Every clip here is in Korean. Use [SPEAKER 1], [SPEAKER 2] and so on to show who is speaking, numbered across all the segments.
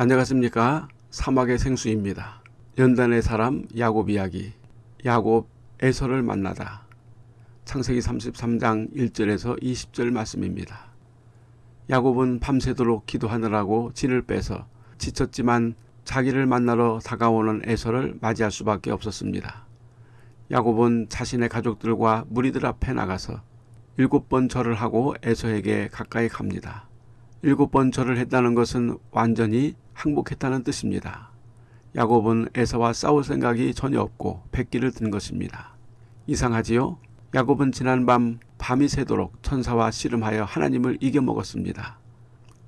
[SPEAKER 1] 안녕하십니까 사막의 생수입니다. 연단의 사람 야곱 이야기 야곱 에서를 만나다 창세기 33장 1절에서 20절 말씀입니다. 야곱은 밤새도록 기도하느라고 진을 빼서 지쳤지만 자기를 만나러 다가오는 에서를 맞이할 수밖에 없었습니다. 야곱은 자신의 가족들과 무리들 앞에 나가서 일곱 번 절을 하고 에서에게 가까이 갑니다. 일곱 번 절을 했다는 것은 완전히 항복했다는 뜻입니다. 야곱은 에서와 싸울 생각이 전혀 없고 백기를 든 것입니다. 이상하지요? 야곱은 지난밤 밤이 새도록 천사와 씨름하여 하나님을 이겨먹었습니다.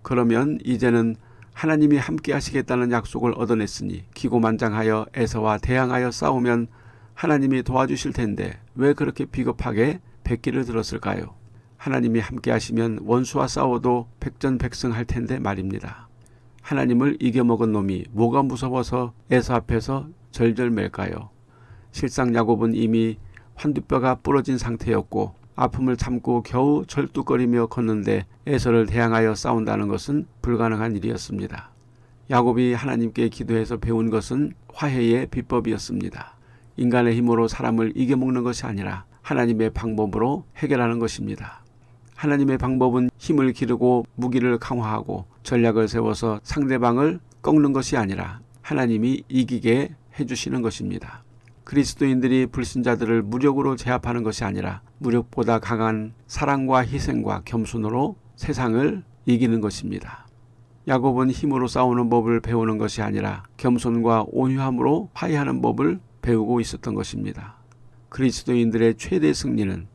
[SPEAKER 1] 그러면 이제는 하나님이 함께 하시겠다는 약속을 얻어냈으니 기고만장하여 에서와 대항하여 싸우면 하나님이 도와주실 텐데 왜 그렇게 비겁하게 백기를 들었을까요? 하나님이 함께 하시면 원수와 싸워도 백전백승할 텐데 말입니다. 하나님을 이겨먹은 놈이 뭐가 무서워서 에서 앞에서 절절 맬까요? 실상 야곱은 이미 환두뼈가 부러진 상태였고 아픔을 참고 겨우 절뚝거리며 걷는데 에서를 대항하여 싸운다는 것은 불가능한 일이었습니다. 야곱이 하나님께 기도해서 배운 것은 화해의 비법이었습니다. 인간의 힘으로 사람을 이겨먹는 것이 아니라 하나님의 방법으로 해결하는 것입니다. 하나님의 방법은 힘을 기르고 무기를 강화하고 전략을 세워서 상대방을 꺾는 것이 아니라 하나님이 이기게 해주시는 것입니다. 그리스도인들이 불신자들을 무력으로 제압하는 것이 아니라 무력보다 강한 사랑과 희생과 겸손으로 세상을 이기는 것입니다. 야곱은 힘으로 싸우는 법을 배우는 것이 아니라 겸손과 온유함으로 화해하는 법을 배우고 있었던 것입니다. 그리스도인들의 최대 승리는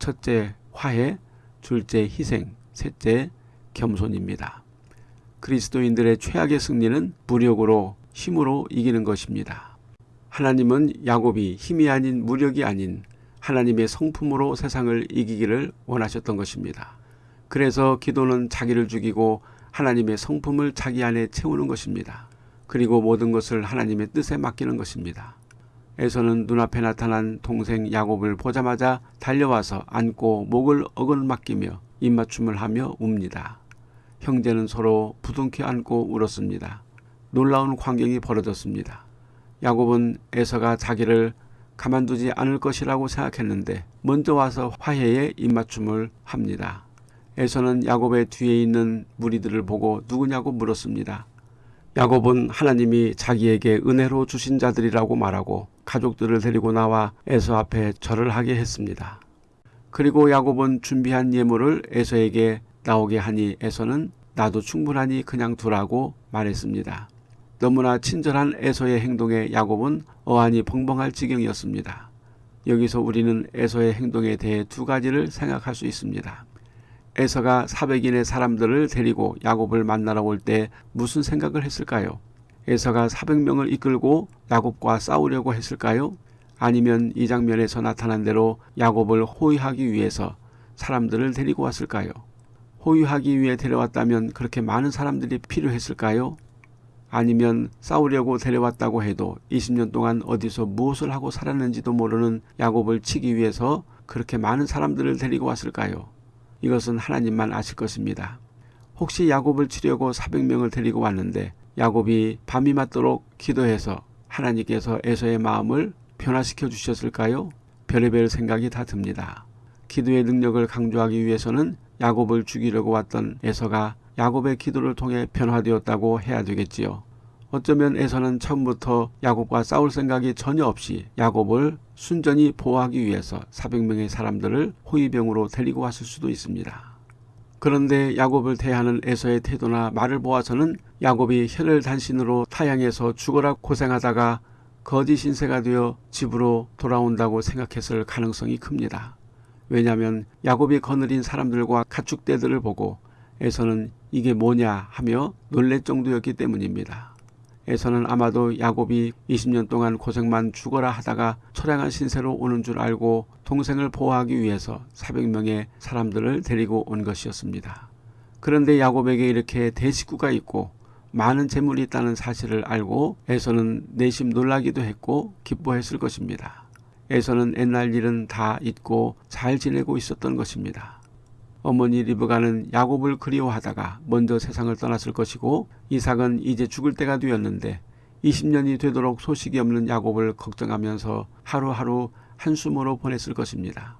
[SPEAKER 1] 첫째 화해, 둘째 희생, 셋째 겸손입니다. 그리스도인들의 최악의 승리는 무력으로 힘으로 이기는 것입니다. 하나님은 야곱이 힘이 아닌 무력이 아닌 하나님의 성품으로 세상을 이기기를 원하셨던 것입니다. 그래서 기도는 자기를 죽이고 하나님의 성품을 자기 안에 채우는 것입니다. 그리고 모든 것을 하나님의 뜻에 맡기는 것입니다. 에서는 눈앞에 나타난 동생 야곱을 보자마자 달려와서 안고 목을 어글 맡기며 입맞춤을 하며 웁니다. 형제는 서로 부둥켜 안고 울었습니다. 놀라운 광경이 벌어졌습니다. 야곱은 에서가 자기를 가만두지 않을 것이라고 생각했는데 먼저 와서 화해의 입맞춤을 합니다. 에서는 야곱의 뒤에 있는 무리들을 보고 누구냐고 물었습니다. 야곱은 하나님이 자기에게 은혜로 주신 자들이라고 말하고 가족들을 데리고 나와 에서 앞에 절을 하게 했습니다. 그리고 야곱은 준비한 예물을 에서에게 나오게 하니 에서는 나도 충분하니 그냥 두라고 말했습니다. 너무나 친절한 에서의 행동에 야곱은 어안이 벙벙할 지경이었습니다. 여기서 우리는 에서의 행동에 대해 두 가지를 생각할 수 있습니다. 에서가 400인의 사람들을 데리고 야곱을 만나러 올 때 무슨 생각을 했을까요? 에서가 400명을 이끌고 야곱과 싸우려고 했을까요? 아니면 이 장면에서 나타난 대로 야곱을 호위하기 위해서 사람들을 데리고 왔을까요? 호위하기 위해 데려왔다면 그렇게 많은 사람들이 필요했을까요? 아니면 싸우려고 데려왔다고 해도 20년 동안 어디서 무엇을 하고 살았는지도 모르는 야곱을 치기 위해서 그렇게 많은 사람들을 데리고 왔을까요? 이것은 하나님만 아실 것입니다. 혹시 야곱을 치려고 400명을 데리고 왔는데 야곱이 밤이 맞도록 기도해서 하나님께서 에서의 마음을 변화시켜 주셨을까요? 별의별 생각이 다 듭니다. 기도의 능력을 강조하기 위해서는 야곱을 죽이려고 왔던 에서가 야곱의 기도를 통해 변화되었다고 해야 되겠지요. 어쩌면 에서는 처음부터 야곱과 싸울 생각이 전혀 없이 야곱을 순전히 보호하기 위해서 400명의 사람들을 호위병으로 데리고 왔을 수도 있습니다. 그런데 야곱을 대하는 에서의 태도나 말을 보아서는 야곱이 혈을 단신으로 타양에서 죽어라 고생하다가 거짓 신세가 되어 집으로 돌아온다고 생각했을 가능성이 큽니다. 왜냐하면 야곱이 거느린 사람들과 가축대들을 보고 에서는 이게 뭐냐 하며 놀랄 정도였기 때문입니다. 에서는 아마도 야곱이 20년 동안 고생만 죽어라 하다가 처량한 신세로 오는 줄 알고 동생을 보호하기 위해서 400명의 사람들을 데리고 온 것이었습니다. 그런데 야곱에게 이렇게 대식구가 있고 많은 재물이 있다는 사실을 알고 에서는 내심 놀라기도 했고 기뻐했을 것입니다. 에서는 옛날 일은 다 잊고 잘 지내고 있었던 것입니다. 어머니 리브가는 야곱을 그리워하다가 먼저 세상을 떠났을 것이고 이삭은 이제 죽을 때가 되었는데 20년이 되도록 소식이 없는 야곱을 걱정하면서 하루하루 한숨으로 보냈을 것입니다.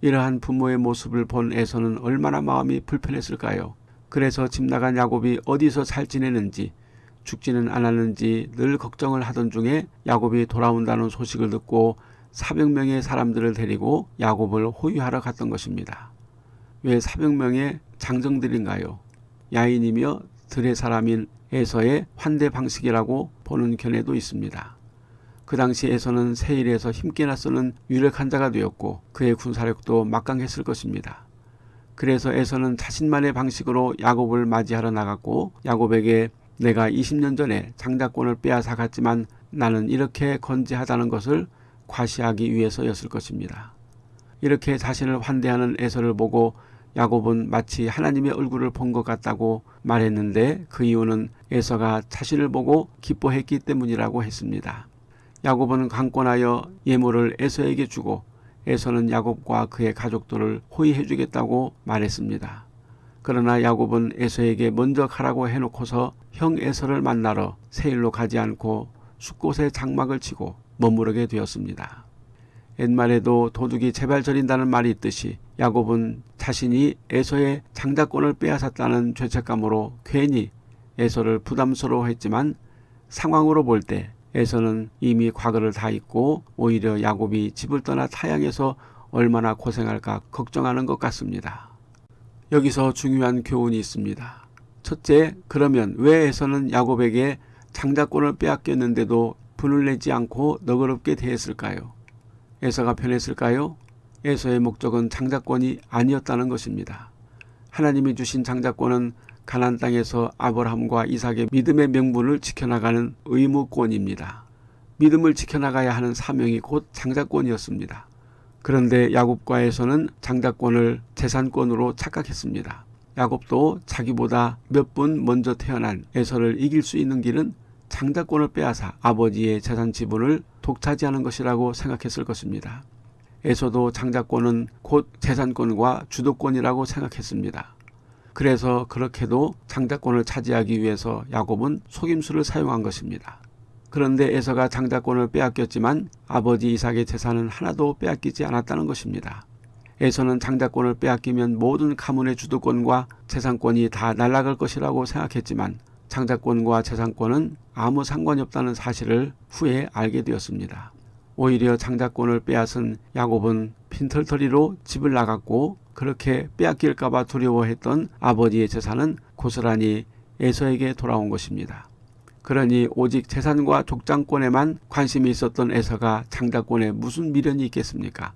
[SPEAKER 1] 이러한 부모의 모습을 본 에서는 얼마나 마음이 불편했을까요? 그래서 집 나간 야곱이 어디서 잘 지내는지 죽지는 않았는지 늘 걱정을 하던 중에 야곱이 돌아온다는 소식을 듣고 400명의 사람들을 데리고 야곱을 호위하러 갔던 것입니다. 왜 400명의 장정들인가요? 야인이며 들의 사람인 에서의 환대 방식이라고 보는 견해도 있습니다. 그 당시 에서는 세일에서 힘께나 쓰는 유력한 자가 되었고 그의 군사력도 막강했을 것입니다. 그래서 에서는 자신만의 방식으로 야곱을 맞이하러 나갔고 야곱에게 내가 20년 전에 장자권을 빼앗아 갔지만 나는 이렇게 건재하다는 것을 과시하기 위해서였을 것입니다. 이렇게 자신을 환대하는 에서를 보고 야곱은 마치 하나님의 얼굴을 본 것 같다고 말했는데 그 이유는 에서가 자신을 보고 기뻐했기 때문이라고 했습니다. 야곱은 강권하여 예물을 에서에게 주고 에서는 야곱과 그의 가족들을 호의해 주겠다고 말했습니다. 그러나 야곱은 에서에게 먼저 가라고 해놓고서 형 에서를 만나러 세일로 가지 않고 숲곳에 장막을 치고 머무르게 되었습니다. 옛말에도 도둑이 제발 저린다는 말이 있듯이 야곱은 자신이 에서의 장자권을 빼앗았다는 죄책감으로 괜히 에서를 부담스러워했지만 상황으로 볼 때 에서는 이미 과거를 다 잊고 오히려 야곱이 집을 떠나 타양에서 얼마나 고생할까 걱정하는 것 같습니다. 여기서 중요한 교훈이 있습니다. 첫째, 그러면 왜 에서는 야곱에게 장자권을 빼앗겼는데도 분을 내지 않고 너그럽게 대했을까요? 에서가 편했을까요? 에서의 목적은 장자권이 아니었다는 것입니다. 하나님이 주신 장자권은 가난 땅에서 아브라함과 이삭의 믿음의 명분을 지켜나가는 의무권입니다. 믿음을 지켜나가야 하는 사명이 곧 장자권이었습니다. 그런데 야곱과 에서는 장자권을 재산권으로 착각했습니다. 야곱도 자기보다 몇 분 먼저 태어난 에서를 이길 수 있는 길은 장자권을 빼앗아 아버지의 재산 지분을 독차지하는 것이라고 생각했을 것입니다. 에서도 장자권은 곧 재산권과 주도권이라고 생각했습니다. 그래서 그렇게도 장자권을 차지하기 위해서 야곱은 속임수를 사용한 것입니다. 그런데 에서가 장자권을 빼앗겼지만 아버지 이삭의 재산은 하나도 빼앗기지 않았다는 것입니다. 에서는 장자권을 빼앗기면 모든 가문의 주도권과 재산권이 다 날아갈 것이라고 생각했지만 장자권과 재산권은 아무 상관이 없다는 사실을 후에 알게 되었습니다. 오히려 장자권을 빼앗은 야곱은 핀털터리로 집을 나갔고 그렇게 빼앗길까봐 두려워했던 아버지의 재산은 고스란히 에서에게 돌아온 것입니다. 그러니 오직 재산과 족장권에만 관심이 있었던 에서가 장자권에 무슨 미련이 있겠습니까?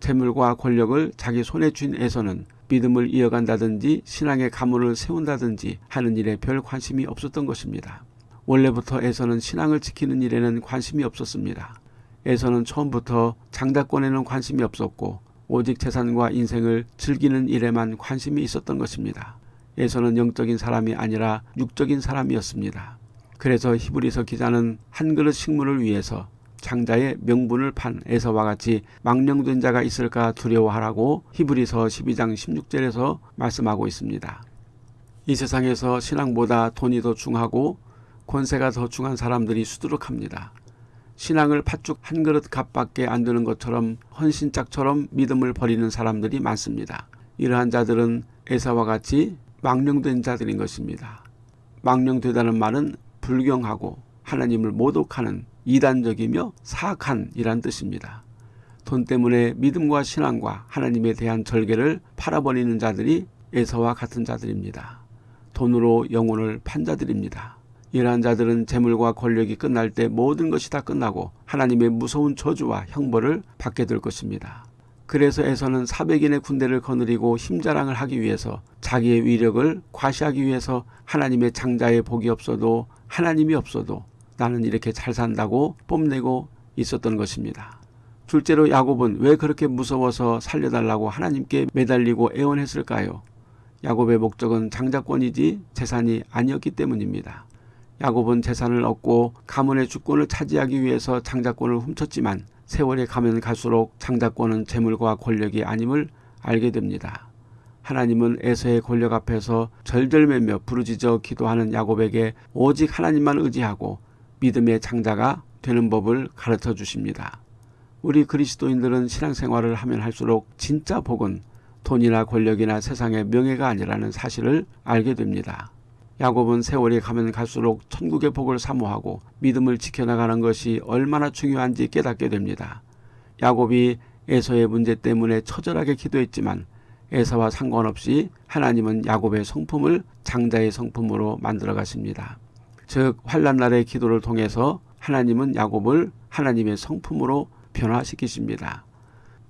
[SPEAKER 1] 재물과 권력을 자기 손에 쥔 에서는 믿음을 이어간다든지 신앙의 가문을 세운다든지 하는 일에 별 관심이 없었던 것입니다. 원래부터 에서는 신앙을 지키는 일에는 관심이 없었습니다. 에서는 처음부터 장자권에는 관심이 없었고 오직 재산과 인생을 즐기는 일에만 관심이 있었던 것입니다. 에서는 영적인 사람이 아니라 육적인 사람이었습니다. 그래서 히브리서 기자는 한 그릇 식물을 위해서 장자의 명분을 판 에서와 같이 망령된 자가 있을까 두려워하라고 히브리서 12장 16절에서 말씀하고 있습니다. 이 세상에서 신앙보다 돈이 더 중하고 권세가 더 중한 사람들이 수두룩합니다. 신앙을 팥죽 한 그릇 값밖에 안 되는 것처럼 헌신짝처럼 믿음을 버리는 사람들이 많습니다. 이러한 자들은 에사와 같이 망령된 자들인 것입니다. 망령되다는 말은 불경하고 하나님을 모독하는 이단적이며 사악한이란 뜻입니다. 돈 때문에 믿음과 신앙과 하나님에 대한 절개를 팔아버리는 자들이 에서와 같은 자들입니다. 돈으로 영혼을 판 자들입니다. 이러한 자들은 재물과 권력이 끝날 때 모든 것이 다 끝나고 하나님의 무서운 저주와 형벌을 받게 될 것입니다. 그래서 에서는 400인의 군대를 거느리고 힘자랑을 하기 위해서 자기의 위력을 과시하기 위해서 하나님의 장자의 복이 없어도 하나님이 없어도 나는 이렇게 잘 산다고 뽐내고 있었던 것입니다. 둘째로 야곱은 왜 그렇게 무서워서 살려달라고 하나님께 매달리고 애원했을까요? 야곱의 목적은 장자권이지 재산이 아니었기 때문입니다. 야곱은 재산을 얻고 가문의 주권을 차지하기 위해서 장자권을 훔쳤지만 세월이 가면 갈수록 장자권은 재물과 권력이 아님을 알게 됩니다. 하나님은 에서의 권력 앞에서 절절매며 부르짖어 기도하는 야곱에게 오직 하나님만 의지하고 믿음의 장자가 되는 법을 가르쳐 주십니다. 우리 그리스도인들은 신앙생활을 하면 할수록 진짜 복은 돈이나 권력이나 세상의 명예가 아니라는 사실을 알게 됩니다. 야곱은 세월이 가면 갈수록 천국의 복을 사모하고 믿음을 지켜나가는 것이 얼마나 중요한지 깨닫게 됩니다. 야곱이 에서의 문제 때문에 처절하게 기도했지만 에서와 상관없이 하나님은 야곱의 성품을 장자의 성품으로 만들어 가십니다. 즉 환란 날의 기도를 통해서 하나님은 야곱을 하나님의 성품으로 변화시키십니다.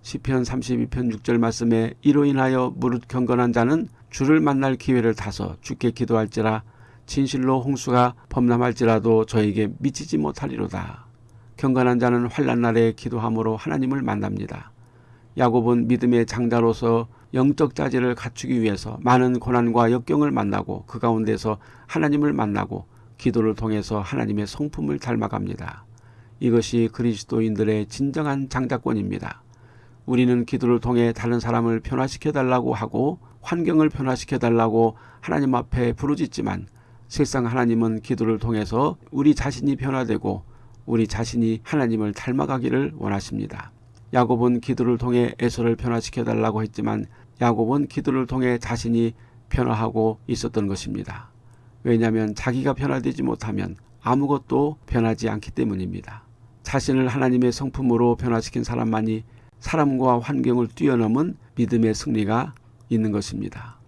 [SPEAKER 1] 시편 32편 6절 말씀에 이로 인하여 무릇 경건한 자는 주를 만날 기회를 타서 주께 기도할지라 진실로 홍수가 범람할지라도 저에게 미치지 못하리로다. 경건한 자는 환란 날에 기도함으로 하나님을 만납니다. 야곱은 믿음의 장자로서 영적 자질을 갖추기 위해서 많은 고난과 역경을 만나고 그 가운데서 하나님을 만나고 기도를 통해서 하나님의 성품을 닮아갑니다. 이것이 그리스도인들의 진정한 장자권입니다. 우리는 기도를 통해 다른 사람을 변화시켜 달라고 하고 환경을 변화시켜 달라고 하나님 앞에 부르짖지만 실상 하나님은 기도를 통해서 우리 자신이 변화되고 우리 자신이 하나님을 닮아가기를 원하십니다. 야곱은 기도를 통해 에서를 변화시켜 달라고 했지만 야곱은 기도를 통해 자신이 변화하고 있었던 것입니다. 왜냐하면 자기가 변화되지 못하면 아무것도 변하지 않기 때문입니다. 자신을 하나님의 성품으로 변화시킨 사람만이 사람과 환경을 뛰어넘은 믿음의 승리가 있는 것입니다.